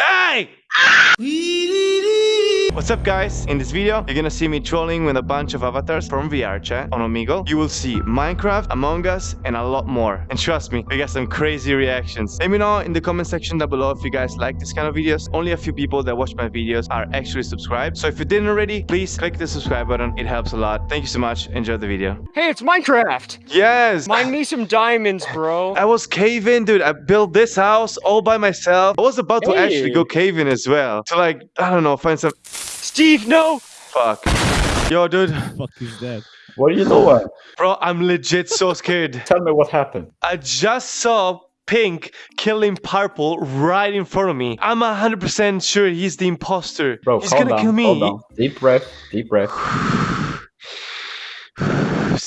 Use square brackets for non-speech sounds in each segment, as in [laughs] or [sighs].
Hey! What's up guys? In this video, you're gonna see me trolling with a bunch of avatars from VR chat on Omegle. You will see Minecraft, Among Us, and a lot more. And trust me, we got some crazy reactions. Let me know in the comment section down below if you guys like this kind of videos. Only a few people that watch my videos are actually subscribed. So if you didn't already, please click the subscribe button. It helps a lot. Thank you so much. Enjoy the video. Hey, it's Minecraft! Yes! Mine me some diamonds, bro. [laughs] I was caving, dude. I built this house all by myself. I was about to actually Hey. go caving as well. To like, I don't know, find some... Steve, no! Fuck. Yo, dude. fuck is that? What are you doing? Bro, I'm legit so [laughs] scared. Tell me what happened. I just saw Pink killing Purple right in front of me. I'm 100% sure he's the imposter. Bro, he's calm gonna down, kill me. calm down. Deep breath, deep breath. [sighs] [sighs] [sighs]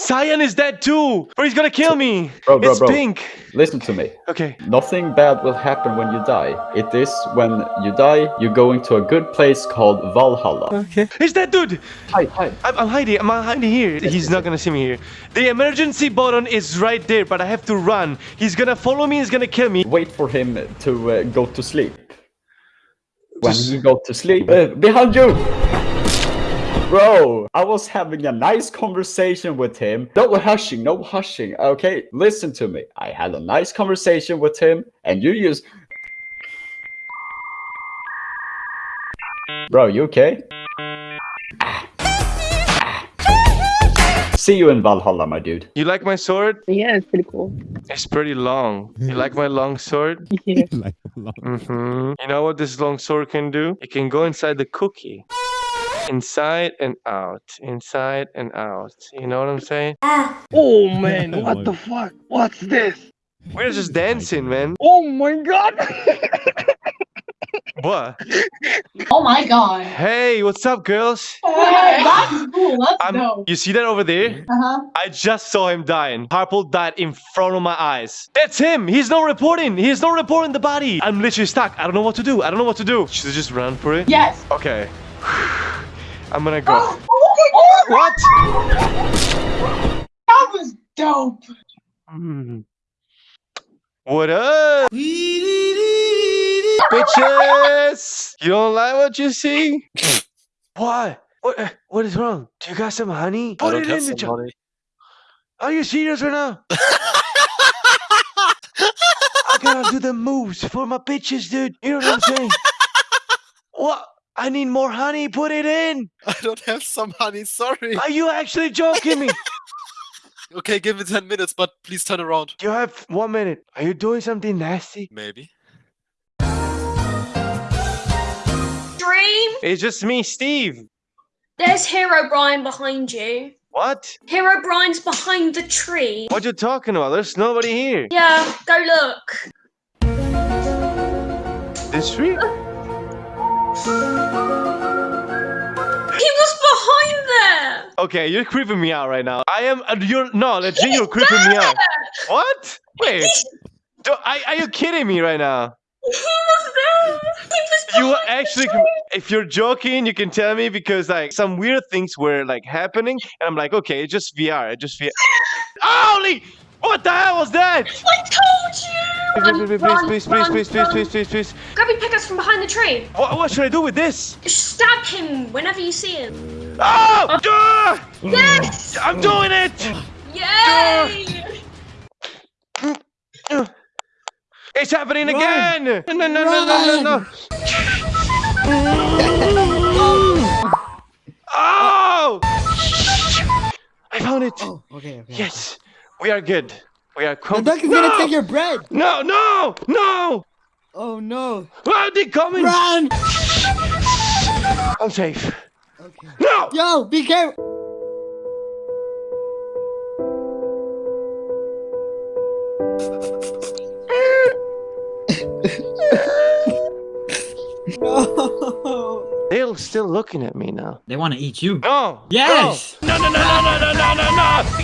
Cyan is dead too. Bro, he's gonna kill me. Bro, bro, it's bro. Pink. Listen to me. Okay. Nothing bad will happen when you die. It is when you die, you're going to a good place called Valhalla. Okay. He's dead, dude. Hi, hi. I'm, I'm hiding. I'm hiding here. He's not gonna see me here. The emergency button is right there, but I have to run. He's gonna follow me. He's gonna kill me. Wait for him to uh, go to sleep. When Just- he go to sleep, uh, behind you. Bro, I was having a nice conversation with him. No hushing, no hushing. Okay, listen to me. I had a nice conversation with him, and you use... Bro, you okay? See you in Valhalla, my dude. You like my sword? Yeah, it's pretty cool. It's pretty long. You like my long sword? [laughs] Yeah. like a lot. Mm-hmm. You know what this long sword can do? It can go inside the cookie. Inside and out. Inside and out. You know what I'm saying? Oh man, Oh [laughs] what the fuck? What's this? We're just dancing, man. Oh my god! What? Oh my god. Hey, what's up, girls? That's cool. That's I'm, dope. you see that over there? Uh-huh. I just saw him dying. Purple died in front of my eyes. That's him. He's not reporting. He's not reporting the body. I'm literally stuck. I don't know what to do. I don't know what to do. Should I just run for it? Yes. Okay. I'm gonna go. Oh, oh, What? that was dope. Hmm. What up? Bitches! You don't like what you see? what? What? uh, What is wrong? Do you got some honey? Put it in the jar. Are you serious right now? [laughs] I gotta do the moves for my bitches, dude. You know what I'm saying? [laughs] what? I need more honey. Put it in. [laughs] I don't have some honey, sorry. Are you actually joking me? [laughs] Okay, give me 10 minutes, but please turn around. You have one minute. Are you doing something nasty? Maybe. Dream, It's just me, Steve. there's Herobrine behind you. What? Herobrine's behind the tree. What you talking about? There's nobody here. Yeah, go look. This tree? [laughs] Okay, you're creeping me out right now. I am. Uh, you're no, legit. You're creeping me out. What? Wait. Do, I, are you kidding me right now? He was there. He was You were actually. If you're joking, you can tell me because like some weird things were like happening, and I'm like, okay, it's just VR. It's just VR. [laughs] Holy! What the hell was that? I told you. Please, please, Run, please, please, run, please, please, run. please, please, please. Grab your pickaxe from behind the tree. What, what should I do with this? Stab him whenever you see him. Oh! Ah! Yes! I'm doing it! Yay! It's happening again! No, no, no, no, no, no. Oh! I found it! Oh, okay, okay. Yes, we are good. We are The duck is no! gonna take your bread. No, no, no! Oh no. Ah, they coming! Run! I'm safe. Okay. No! Yo, be careful. no. They're still looking at me now. They want to eat you. No! Yes! No, no, no, no, no, no, no, no, no!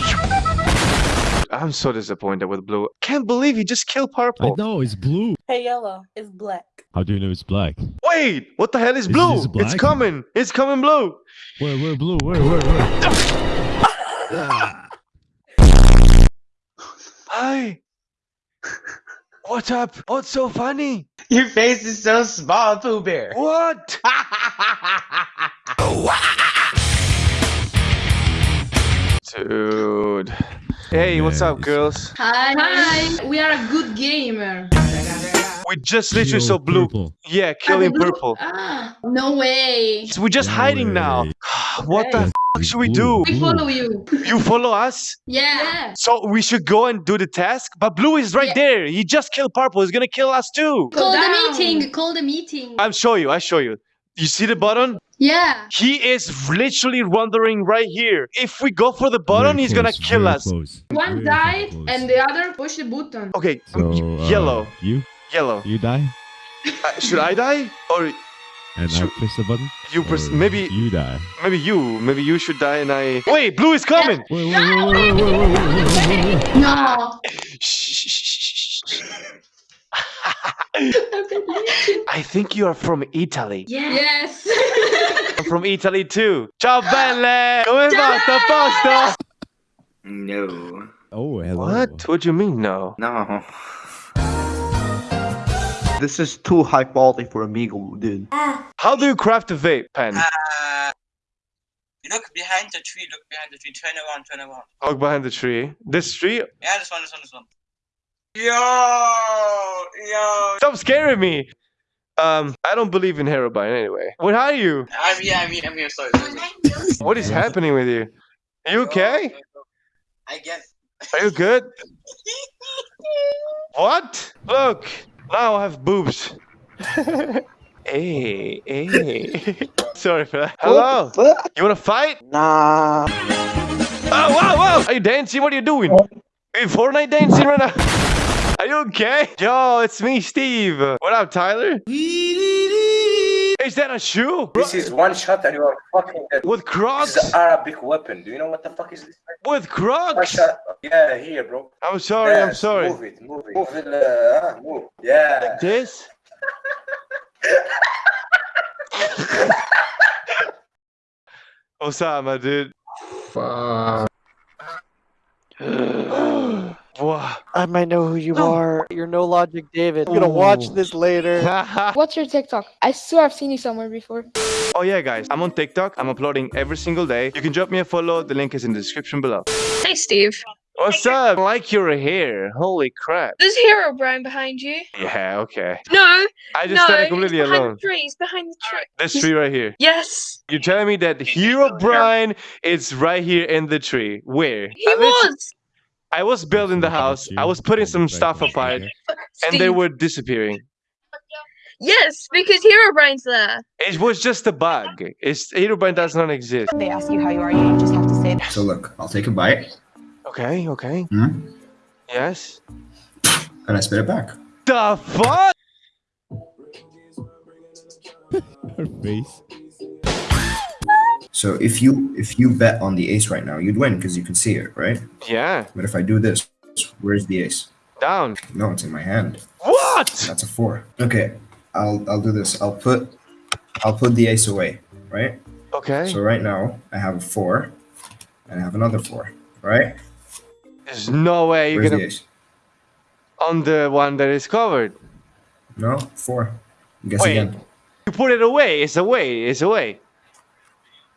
I'm so disappointed with Blue. Can't believe he just killed I Purple. know it's blue. Hey, yellow. It's black. How do you know it's black? Wait, what the hell is Is Blue? this It's black? coming. It's coming blue. Where, where, blue? Where, where, where? [laughs] Hi. What's up? What's so funny? Your face is so small, Pooh Bear. What? [laughs] Dude. Hey, what's up, girls? Hi. Hi. We are a good gamer. We just literally saw blue. purple. Yeah, killing Blue- purple. Ah, no way. So we're just No hiding now. way. [sighs] what the Okay. fuck should we do? We follow you. You follow us? Yeah. So we should go and do the task? But blue is right Yeah. there. He just killed purple. He's gonna kill us too. Call down. the meeting. Call the meeting. I'll show you. I'll show you. You see the button? Yeah. He is literally wandering right here. If we go for the button, Very he's gonna kill us. close, One very died close. and the other push the button. Okay, So, y- uh, yellow, You? yellow. You die? Uh, should I die or And Should- I press the button? you? press... Or maybe, You die. maybe you. Maybe you should die and I. Wait, blue is coming. Wait, wait, wait, wait, wait, wait, wait, wait, wait, wait, wait. No. Shh, shh, shh, shh, shh. [laughs] I think you are from Italy. Yes. I'm [laughs] from Italy too. Ciao belle! Come va? Sta a posto? No. Oh, hello. What? What do you mean no? No. This is too high quality for Omegle, dude. How do you craft a vape pen? Uh, look behind the tree. Look behind the tree. Turn around. Turn around. Look behind the tree. This tree? Yeah, this one. This one. This one. Yo, yo. Stop scaring me. Um, I don't believe in Herobrine anyway. What are you? I'm here. I'm here. I'm here. Sorry. sorry, sorry. What is happening with you? Are you okay? I get. Are you good? What? Look, now I have boobs. [laughs] hey, hey. [laughs] Sorry for that. Hello. You wanna fight? Nah. Oh, wow, wow! Are you dancing? What are you doing? Are you Fortnite dancing right now? Are you okay? Yo, it's me, Steve. What up, Tyler? Is that a shoe? This is one shot and you are fucking dead. With This Crocs? is an Arabic weapon. Do you know what the fuck is this? With One Crocs? Yeah, here, bro. I'm sorry, I'm sorry. Move it. Move it. Move it. Uh, move. Yeah. This? [laughs] Osama, dude. [gasps] [gasps] [gasps] [sighs] [sighs] [sighs] wow. I might know who you are. You're no logic, David. I'm gonna watch this later. [laughs] What's your TikTok? I swear I've seen you somewhere before. oh yeah, guys, I'm on TikTok. I'm uploading every single day. You can drop me a follow. The link is in the description below. Hey, Steve. What's up? I like your hair. Holy crap. There's Herobrine behind you. Yeah, okay. No, I just no, stand he's completely behind alone. the tree. He's behind the tree. This tree right here. Yes, You're telling me that Herobrine is right here in the tree. Where? he I lit- was. I was building the house. I was putting some stuff apart, and they were disappearing. Yes, because Herobrine's there. It was just a bug. It's Herobrine does not exist. They ask you how you are, you just have to say that. So look, I'll take a bite Okay, okay. Hmm? Yes. and I spit it back. The fuck? [laughs] Her face. So if you if you bet on the ace right now, you'd win because you can see it, right? Yeah. But if I do this, where's the ace? Down. No, it's in my hand. What? That's a four. Okay, I'll I'll do this. I'll put I'll put the ace away, right? Okay. So right now I have a four, and I have another four, right? There's no way you're Where's gonna ace? on the one that is covered. No, four. Guess Wait. again. You put it away. It's away. It's away.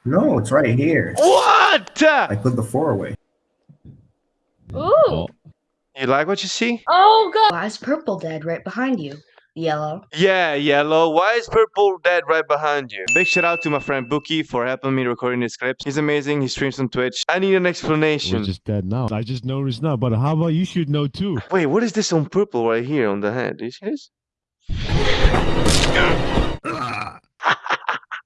No, it's right here. What? I put the four away. Ooh. Oh, You like what you see? Oh god. Why is purple dead right behind you? Yellow. Yeah, yellow. Why is purple dead right behind you? Big shout out to my friend Bookie for helping me recording this clip. He's amazing. He streams on Twitch. I need an we're explanation. just dead now. I just noticed now, but how about you should know too? Wait, what is this on purple right here on the head? Do you see this? Ah.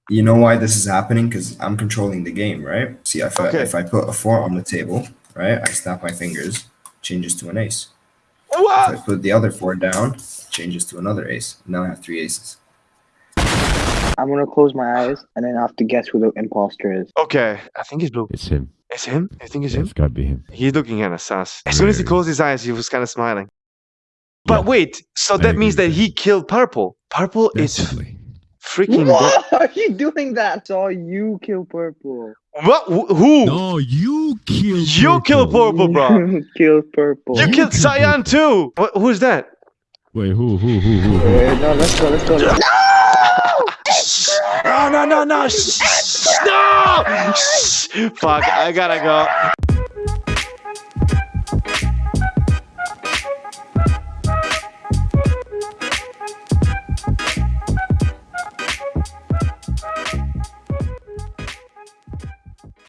You know why this is happening? Because I'm controlling the game, right? See, if I, if I put a four on the table, right? I snap my fingers, changes to an ace. Oh, if I put the other four down, changes to another ace. Now I have three aces. I'm gonna close my eyes and then I have to guess who the imposter is. Okay, I think it's blue. It's him. It's him? I think it's him? It's gotta be him. He's looking at us. sus. As soon as he closed his eyes, he was kind of smiling. But Yeah, wait, so I that agree means with that he killed Purple. Purple is Definitely. Freaking. dead. What are you doing that? Saw you kill purple. What? Wh- Who? No, you killed. You killed Purple, bro. [laughs] kill purple. You You killed killed Cyan too. What, who's that? Wait, who, who, who, who? who? Uh, no, let's go. Let's go. Let's No, no, no, no. Shh, No! Shh. Fuck, I gotta go.